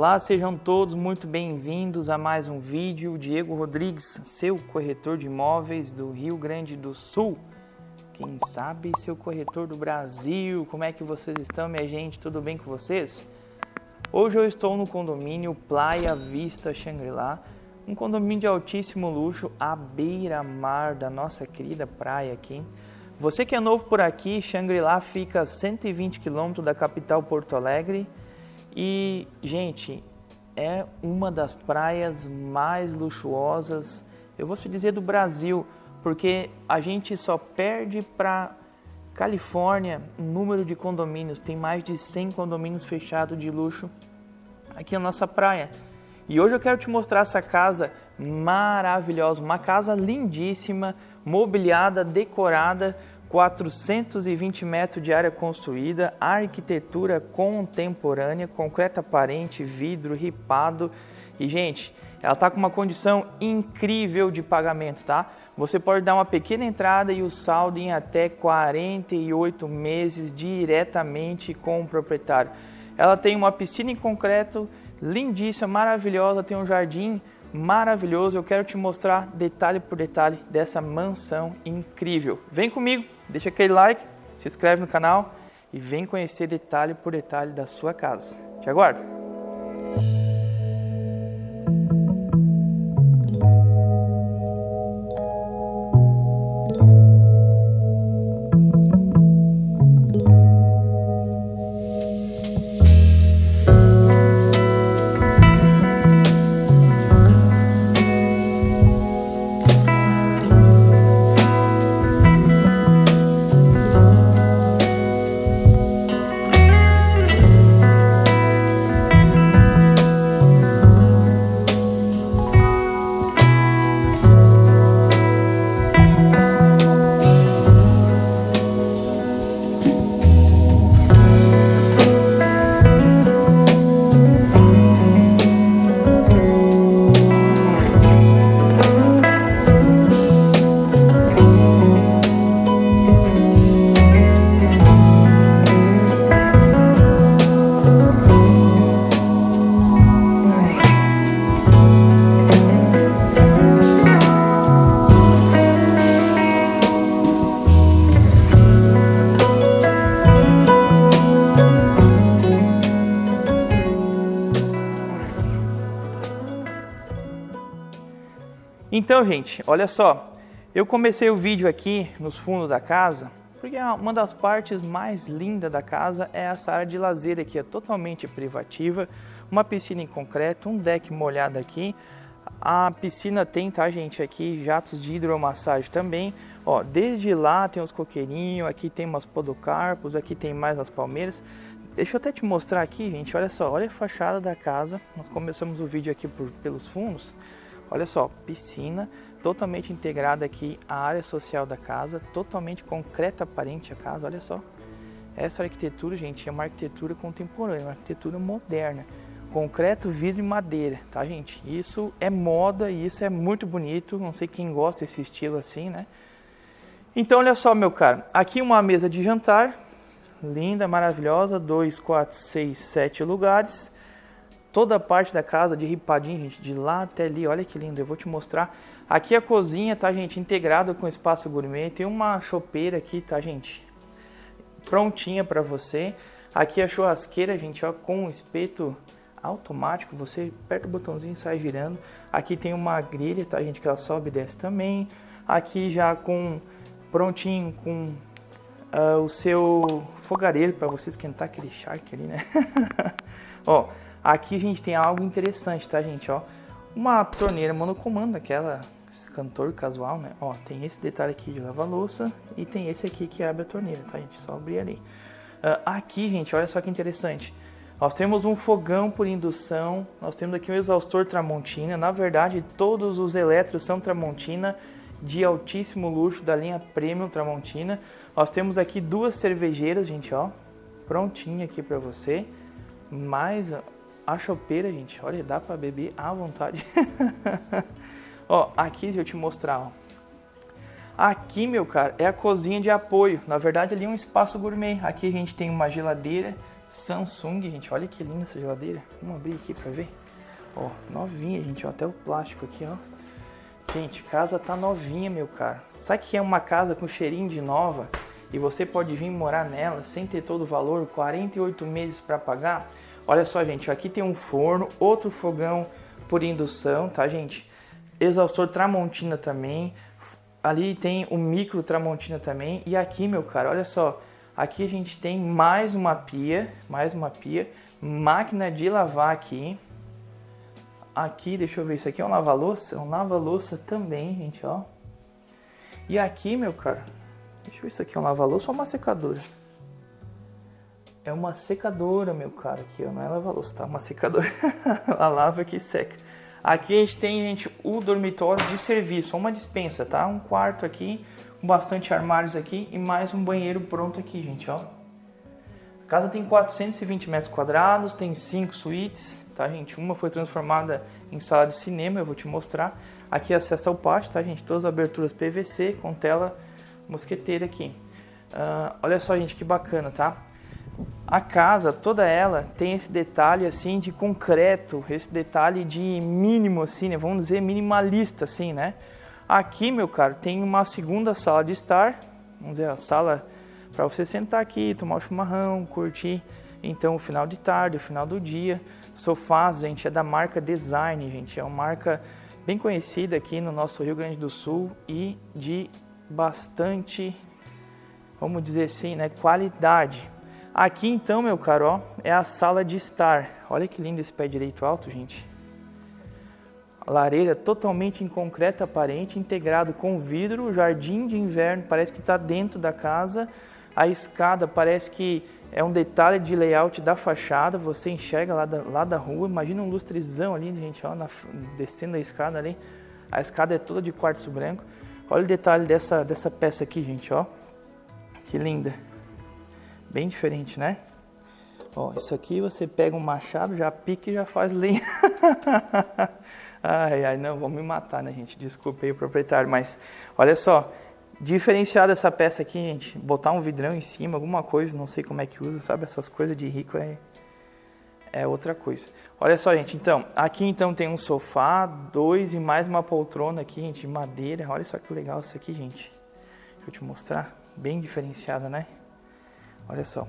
Olá, sejam todos muito bem-vindos a mais um vídeo. Diego Rodrigues, seu corretor de imóveis do Rio Grande do Sul. Quem sabe seu corretor do Brasil. Como é que vocês estão, minha gente? Tudo bem com vocês? Hoje eu estou no condomínio Playa Vista Shangri-La, um condomínio de altíssimo luxo à beira-mar da nossa querida praia aqui. Você que é novo por aqui, Shangri-La fica a 120 quilômetros da capital Porto Alegre e, gente, é uma das praias mais luxuosas, eu vou te dizer do Brasil, porque a gente só perde para Califórnia número de condomínios, tem mais de 100 condomínios fechados de luxo aqui na nossa praia. E hoje eu quero te mostrar essa casa maravilhosa, uma casa lindíssima, mobiliada, decorada, 420 metros de área construída, arquitetura contemporânea, concreto aparente, vidro ripado e gente, ela está com uma condição incrível de pagamento, tá? Você pode dar uma pequena entrada e o saldo em até 48 meses diretamente com o proprietário. Ela tem uma piscina em concreto lindíssima, maravilhosa, tem um jardim maravilhoso. Eu quero te mostrar detalhe por detalhe dessa mansão incrível. Vem comigo, deixa aquele like, se inscreve no canal e vem conhecer detalhe por detalhe da sua casa. Te aguardo! Então, gente, olha só, eu comecei o vídeo aqui nos fundos da casa, porque uma das partes mais lindas da casa é essa área de lazer aqui, é totalmente privativa, uma piscina em concreto, um deck molhado aqui, a piscina tem, tá gente, aqui jatos de hidromassagem também, ó, desde lá tem os coqueirinhos, aqui tem umas podocarpos, aqui tem mais as palmeiras, Deixa eu até te mostrar aqui, gente, olha só, olha a fachada da casa, nós começamos o vídeo aqui por, pelos fundos, Olha só, piscina totalmente integrada aqui à área social da casa, totalmente concreta aparente a casa, olha só. Essa arquitetura, gente, é uma arquitetura contemporânea, uma arquitetura moderna. Concreto, vidro e madeira, tá, gente? Isso é moda e isso é muito bonito. Não sei quem gosta desse estilo assim, né? Então, olha só, meu caro. Aqui uma mesa de jantar, linda, maravilhosa, dois, quatro, seis, sete lugares toda a parte da casa de ripadinho, gente, de lá até ali, olha que lindo, eu vou te mostrar. Aqui a cozinha, tá, gente, integrada com espaço gourmet, tem uma chopeira aqui, tá, gente, prontinha para você. Aqui a churrasqueira, gente, ó, com espeto automático, você aperta o botãozinho e sai girando. Aqui tem uma grelha, tá, gente, que ela sobe e desce também. Aqui já com, prontinho, com uh, o seu fogareiro para você esquentar aquele charque ali, né? ó, Aqui a gente tem algo interessante, tá, gente? Ó, uma torneira monocomando, aquela cantor casual, né? Ó, tem esse detalhe aqui de lavar louça e tem esse aqui que abre a torneira, tá, gente? Só abrir ali. Uh, aqui, gente, olha só que interessante. Nós temos um fogão por indução, nós temos aqui um exaustor Tramontina. Na verdade, todos os elétricos são Tramontina de altíssimo luxo da linha Premium Tramontina. Nós temos aqui duas cervejeiras, gente, ó, prontinha aqui para você. Mais a chopeira, gente, olha, dá para beber à vontade. ó, aqui deixa eu te mostrar, ó. Aqui, meu cara, é a cozinha de apoio. Na verdade, ali é um espaço gourmet. Aqui a gente tem uma geladeira, Samsung, gente. Olha que linda essa geladeira. Vamos abrir aqui pra ver. Ó, novinha, gente. Ó, até o plástico aqui, ó. Gente, casa tá novinha, meu cara. Sabe que é uma casa com cheirinho de nova e você pode vir morar nela sem ter todo o valor, 48 meses para pagar? Olha só, gente, aqui tem um forno, outro fogão por indução, tá, gente? Exaustor Tramontina também. Ali tem o micro Tramontina também. E aqui, meu cara, olha só. Aqui a gente tem mais uma pia, mais uma pia. Máquina de lavar aqui. Aqui, deixa eu ver, isso aqui é um lava-louça? Um lava-louça também, gente, ó. E aqui, meu cara, deixa eu ver se aqui é um lava-louça ou uma secadora. É uma secadora, meu cara, aqui, ó. Não é lava-louça, tá? Uma secadora. a lava que seca. Aqui a gente tem, gente, o dormitório de serviço, uma dispensa, tá? Um quarto aqui, com bastante armários aqui e mais um banheiro pronto aqui, gente, ó. A casa tem 420 metros quadrados, tem cinco suítes, tá, gente? Uma foi transformada em sala de cinema, eu vou te mostrar. Aqui acesso ao pátio, tá, gente? Todas as aberturas PVC com tela mosqueteira aqui. Uh, olha só, gente, que bacana, tá? A casa, toda ela, tem esse detalhe assim de concreto, esse detalhe de mínimo assim, né? Vamos dizer minimalista assim, né? Aqui, meu caro, tem uma segunda sala de estar, vamos dizer, a sala para você sentar aqui, tomar um chimarrão, curtir então o final de tarde, o final do dia. Sofás, gente, é da marca Design, gente, é uma marca bem conhecida aqui no nosso Rio Grande do Sul e de bastante, vamos dizer assim, né, qualidade. Aqui então, meu caro, ó, é a sala de estar. Olha que lindo esse pé direito alto, gente. Lareira totalmente em concreto aparente, integrado com vidro, jardim de inverno parece que está dentro da casa. A escada parece que é um detalhe de layout da fachada, você enxerga lá da, lá da rua. Imagina um lustrezão ali, gente, ó, na, descendo a escada ali. A escada é toda de quartzo branco. Olha o detalhe dessa, dessa peça aqui, gente, ó. Que linda. Bem diferente, né? Ó, isso aqui você pega um machado, já pica e já faz lenha. ai, ai, não, vão me matar, né, gente? Desculpe aí o proprietário, mas olha só. Diferenciar essa peça aqui, gente, botar um vidrão em cima, alguma coisa, não sei como é que usa, sabe? Essas coisas de rico é, é outra coisa. Olha só, gente, então, aqui então tem um sofá, dois e mais uma poltrona aqui, gente, de madeira. Olha só que legal isso aqui, gente. Deixa eu te mostrar. Bem diferenciada, né? Olha só.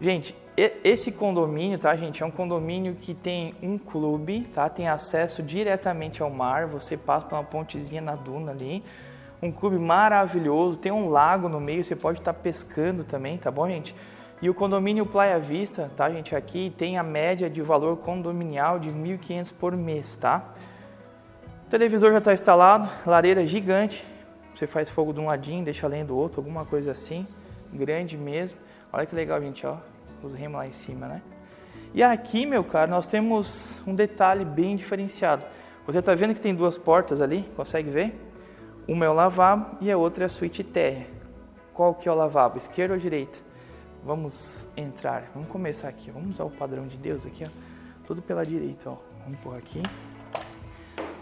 Gente, esse condomínio, tá, gente, é um condomínio que tem um clube, tá? Tem acesso diretamente ao mar, você passa por uma pontezinha na duna ali. Um clube maravilhoso, tem um lago no meio, você pode estar tá pescando também, tá bom, gente? E o condomínio Playa Vista, tá, gente, aqui tem a média de valor condominial de 1.500 por mês, tá? O televisor já está instalado, lareira gigante, você faz fogo de um ladinho, deixa além do outro, alguma coisa assim, grande mesmo. Olha que legal, gente, ó. Os remos lá em cima, né? E aqui, meu caro, nós temos um detalhe bem diferenciado. Você está vendo que tem duas portas ali? Consegue ver? Uma é o lavabo e a outra é a suíte terra. Qual que é o lavabo? Esquerda ou direita? Vamos entrar. Vamos começar aqui. Vamos usar o padrão de Deus aqui, ó. Tudo pela direita, ó. Vamos por aqui.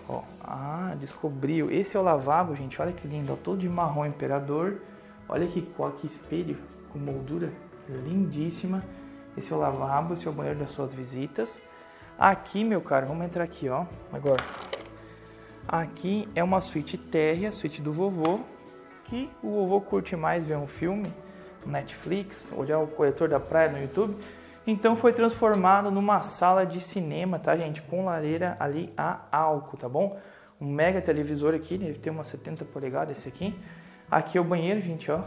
Ó. Ah, descobriu. Esse é o lavabo, gente. Olha que lindo, ó. Todo de marrom imperador. Olha que, que espelho com moldura lindíssima. Esse é o lavabo, esse é o banheiro das suas visitas. Aqui, meu caro, vamos entrar aqui, ó. Agora, aqui é uma suíte térrea, suíte do vovô, que o vovô curte mais ver um filme Netflix, olhar o corretor da praia no YouTube. Então foi transformado numa sala de cinema, tá, gente? Com lareira ali a álcool, tá bom? Um mega televisor aqui, deve ter umas 70 polegadas esse aqui. Aqui é o banheiro, gente, ó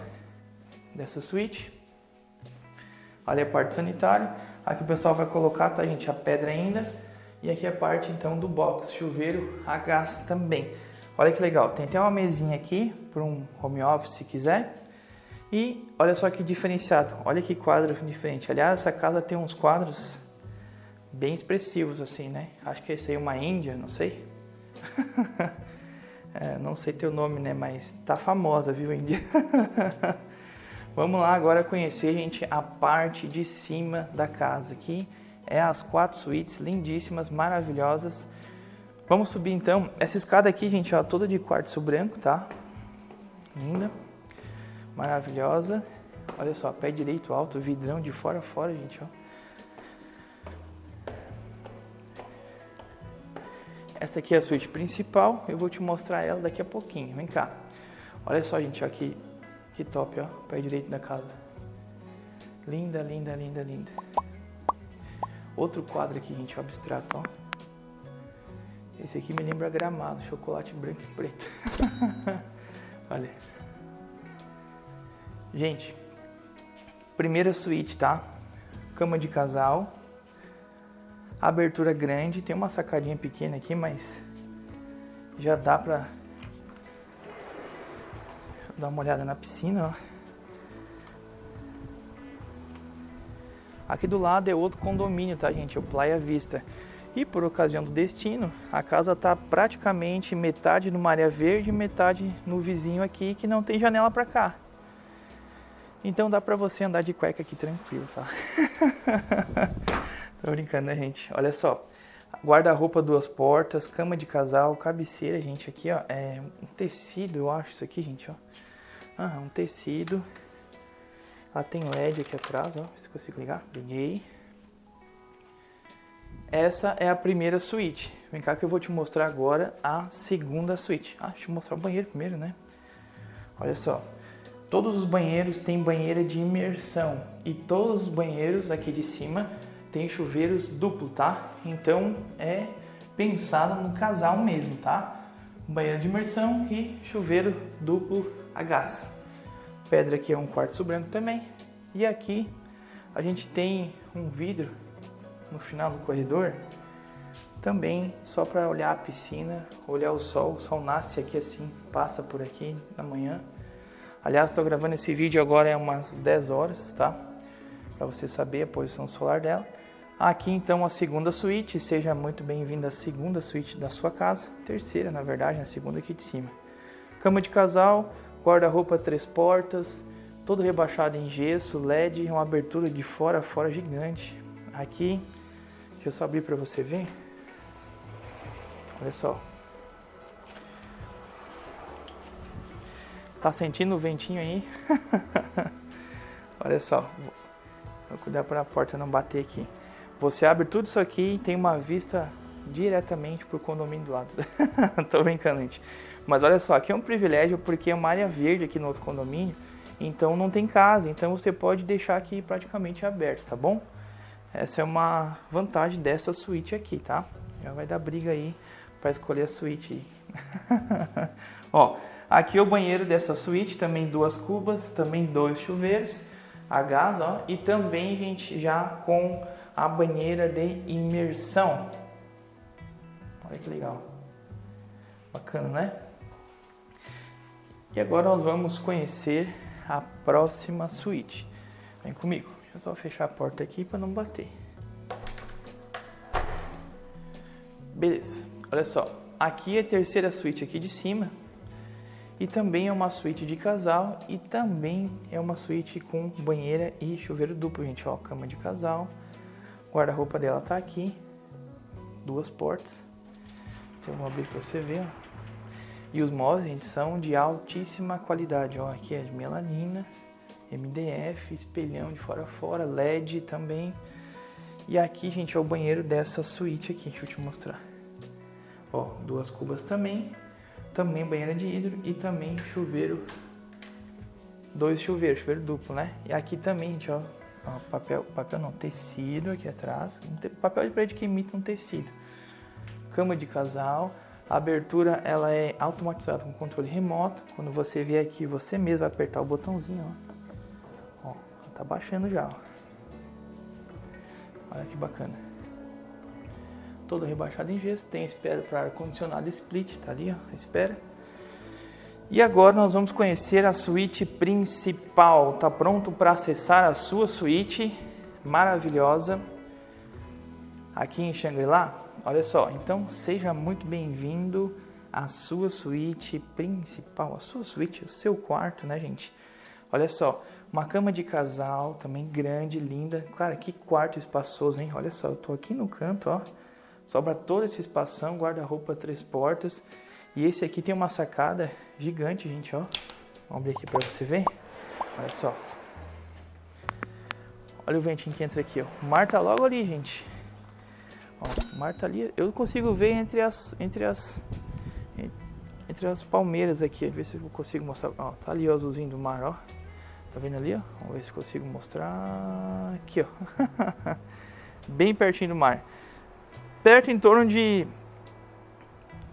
dessa suíte. Ali é a parte sanitária. Aqui o pessoal vai colocar, tá gente, a pedra ainda. E aqui é a parte então do box, chuveiro a gás também. Olha que legal, tem até uma mesinha aqui para um home office se quiser. E olha só que diferenciado, olha que quadro diferente. Aliás, essa casa tem uns quadros bem expressivos assim, né? Acho que esse aí é uma Índia, não sei. é, não sei teu nome, né? Mas tá famosa, viu, Índia? Vamos lá agora conhecer, gente, a parte de cima da casa aqui. É as quatro suítes lindíssimas, maravilhosas. Vamos subir então. Essa escada aqui, gente, ó, toda de quartzo branco, tá? Linda. Maravilhosa. Olha só, pé direito alto, vidrão de fora a fora, gente, ó. Essa aqui é a suíte principal, eu vou te mostrar ela daqui a pouquinho, vem cá. Olha só, gente, ó, aqui que top, ó, pé direito da casa. Linda, linda, linda, linda. Outro quadro aqui, gente, abstrato, ó. Esse aqui me lembra gramado, chocolate branco e preto. Olha. Gente, primeira suíte, tá? Cama de casal. Abertura grande, tem uma sacadinha pequena aqui, mas já dá pra dar uma olhada na piscina, ó. Aqui do lado é outro condomínio, tá, gente? O Playa Vista. E por ocasião do destino, a casa está praticamente metade numa área verde metade no vizinho aqui que não tem janela para cá. Então dá para você andar de cueca aqui tranquilo, tá? Tô brincando, né, gente? Olha só. Guarda-roupa duas portas, cama de casal, cabeceira, gente, aqui, ó, é um tecido, eu acho isso aqui, gente, ó. Ah, um tecido. Ela tem LED aqui atrás, ó. Se consigo ligar. Liguei. Essa é a primeira suíte. Vem cá que eu vou te mostrar agora a segunda suíte. Ah, deixa eu mostrar o banheiro primeiro, né? Olha só. Todos os banheiros têm banheira de imersão. E todos os banheiros aqui de cima têm chuveiros duplo, tá? Então é pensado no casal mesmo, tá? Banheiro de imersão e chuveiro duplo a gás. Pedra aqui é um quartzo branco também. E aqui a gente tem um vidro no final do corredor, também só para olhar a piscina, olhar o sol. O sol nasce aqui assim, passa por aqui na manhã. Aliás, estou gravando esse vídeo agora é umas 10 horas, tá? Para você saber a posição solar dela. Aqui então a segunda suíte, seja muito bem-vindo à segunda suíte da sua casa. Terceira, na verdade, a segunda aqui de cima. Cama de casal, guarda-roupa três portas, todo rebaixado em gesso, LED, uma abertura de fora a fora gigante. Aqui, deixa eu só abrir para você ver. Olha só. Tá sentindo o ventinho aí? Olha só. Vou cuidar para a porta não bater aqui. Você abre tudo isso aqui e tem uma vista diretamente pro condomínio do lado. Tô brincando, gente. Mas olha só, aqui é um privilégio porque é uma área verde aqui no outro condomínio, então não tem casa, então você pode deixar aqui praticamente aberto, tá bom? Essa é uma vantagem dessa suíte aqui, tá? Já vai dar briga aí para escolher a suíte. Ó, aqui é o banheiro dessa suíte, também duas cubas, também dois chuveiros a gás, ó, e também, gente, já com a banheira de imersão. Olha que legal. Bacana, né? E agora nós vamos conhecer a próxima suíte. Vem comigo. Deixa eu só fechar a porta aqui para não bater. Beleza. Olha só. Aqui é a terceira suíte aqui de cima. E também é uma suíte de casal e também é uma suíte com banheira e chuveiro duplo, gente. Ó, cama de casal. Guarda-roupa dela tá aqui. Duas portas. Então eu vou abrir para você ver, ó. E os móveis, gente, são de altíssima qualidade. Ó, aqui é de melanina, MDF, espelhão de fora a fora, LED também. E aqui, gente, é o banheiro dessa suíte aqui. Deixa eu te mostrar. Ó, duas cubas também. Também banheira de hidro e também chuveiro. Dois chuveiros, chuveiro duplo, né? E aqui também, gente, ó. ó papel, papel não, tecido aqui atrás. Papel de parede que imita um tecido. Cama de casal a abertura ela é automatizada com controle remoto. Quando você vier aqui, você mesmo vai apertar o botãozinho, ó. ó tá baixando já, ó. Olha que bacana. Todo rebaixado em gesso, tem espera para ar condicionado split, tá ali, ó, espera. E agora nós vamos conhecer a suíte principal. Tá pronto para acessar a sua suíte maravilhosa aqui em Shangri-La? Olha só, então seja muito bem-vindo à sua suíte principal, a sua suíte, o seu quarto, né, gente? Olha só, uma cama de casal também grande, linda. Cara, que quarto espaçoso, hein? Olha só, eu tô aqui no canto, ó. Sobra todo esse espação, guarda-roupa três portas. E esse aqui tem uma sacada gigante, gente, ó. Vamos abrir aqui para você ver. Olha só. Olha o ventinho que entra aqui, ó. O mar tá logo ali, gente. Ó, o mar tá ali. Eu consigo ver entre as entre as entre as palmeiras aqui. Ver se eu consigo mostrar. Ó, tá ali o azulzinho do mar, ó. Tá vendo ali, ó? Vamos ver se consigo mostrar aqui, ó. Bem pertinho do mar. Perto em torno de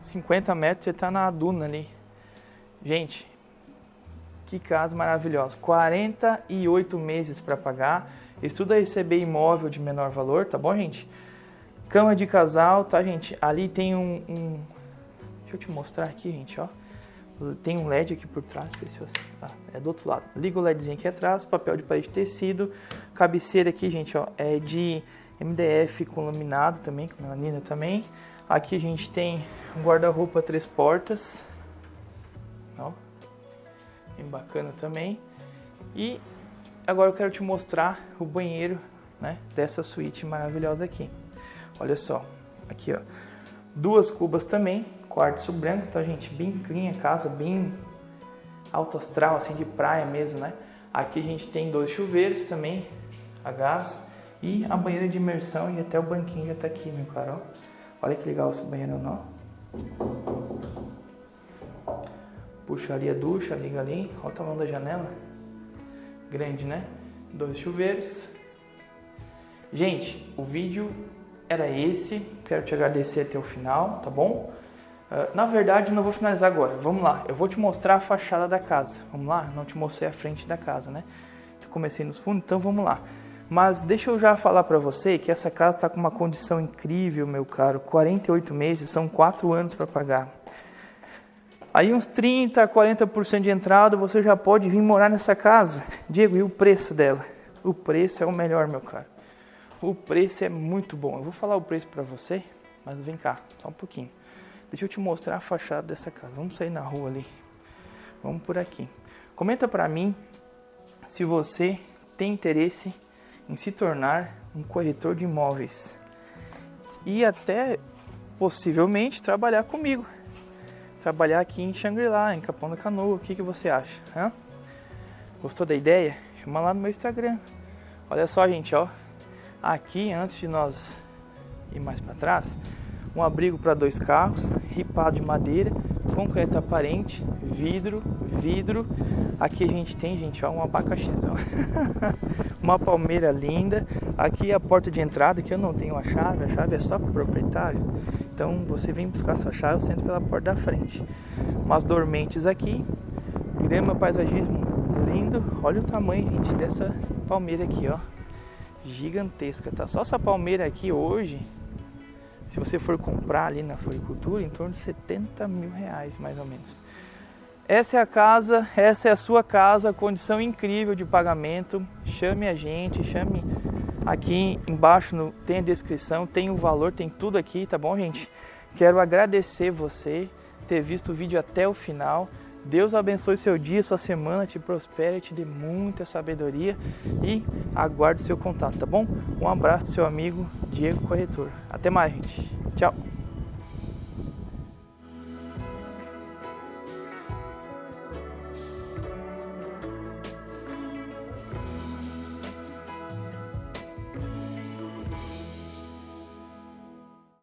50 metros, você tá na duna ali. Gente, que casa maravilhosa. 48 meses para pagar. Estuda receber imóvel de menor valor, tá bom, gente? Cama de casal, tá, gente? Ali tem um, um... Deixa eu te mostrar aqui, gente, ó. Tem um LED aqui por trás. Ah, é do outro lado. Liga o LEDzinho aqui atrás, papel de parede tecido. Cabeceira aqui, gente, ó, é de MDF com laminado também, com melanina também. Aqui a gente tem um guarda-roupa três portas. Ó. Bem bacana também. E agora eu quero te mostrar o banheiro, né, dessa suíte maravilhosa aqui. Olha só, aqui ó, duas cubas também, quartzo branco, tá gente? Bem clean a casa, bem alto astral, assim, de praia mesmo, né? Aqui a gente tem dois chuveiros também, a gás, e a banheira de imersão e até o banquinho já tá aqui, meu caro. Olha que legal esse banheiro, não? Puxa ali a ducha, liga ali, olha o tamanho da janela. Grande, né? Dois chuveiros. Gente, o vídeo era esse. Quero te agradecer até o final, tá bom? Uh, na verdade, não vou finalizar agora. Vamos lá, eu vou te mostrar a fachada da casa. Vamos lá? Não te mostrei a frente da casa, né? Eu comecei nos fundos, então vamos lá. Mas deixa eu já falar para você que essa casa está com uma condição incrível, meu caro. 48 meses, são 4 anos para pagar. Aí uns 30, 40% de entrada, você já pode vir morar nessa casa. Diego, e o preço dela? O preço é o melhor, meu caro. O preço é muito bom. Eu vou falar o preço para você, mas vem cá, só um pouquinho. Deixa eu te mostrar a fachada dessa casa. Vamos sair na rua ali. Vamos por aqui. Comenta para mim se você tem interesse em se tornar um corretor de imóveis e até possivelmente trabalhar comigo. Trabalhar aqui em Xangri-Lá, em Capão da Canoa. O que, que você acha? Hã? Gostou da ideia? Chama lá no meu Instagram. Olha só, gente, ó. Aqui, antes de nós ir mais para trás, um abrigo para dois carros, ripado de madeira, concreto aparente, vidro, vidro. Aqui a gente tem, gente, ó, um abacaxizão. uma palmeira linda. Aqui a porta de entrada, que eu não tenho a chave, a chave é só para o proprietário. Então você vem buscar sua chave, você entra pela porta da frente. Umas dormentes aqui, grama, paisagismo lindo. Olha o tamanho, gente, dessa palmeira aqui, ó gigantesca, tá? Só essa palmeira aqui hoje, se você for comprar ali na floricultura, em torno de 70 mil reais, mais ou menos. Essa é a casa, essa é a sua casa, condição incrível de pagamento. Chame a gente, chame aqui embaixo, no, tem a descrição, tem o valor, tem tudo aqui, tá bom, gente? Quero agradecer você ter visto o vídeo até o final. Deus abençoe seu dia, sua semana, te prospere, te dê muita sabedoria e aguarde seu contato, tá bom? Um abraço, seu amigo Diego Corretor. Até mais, gente. Tchau.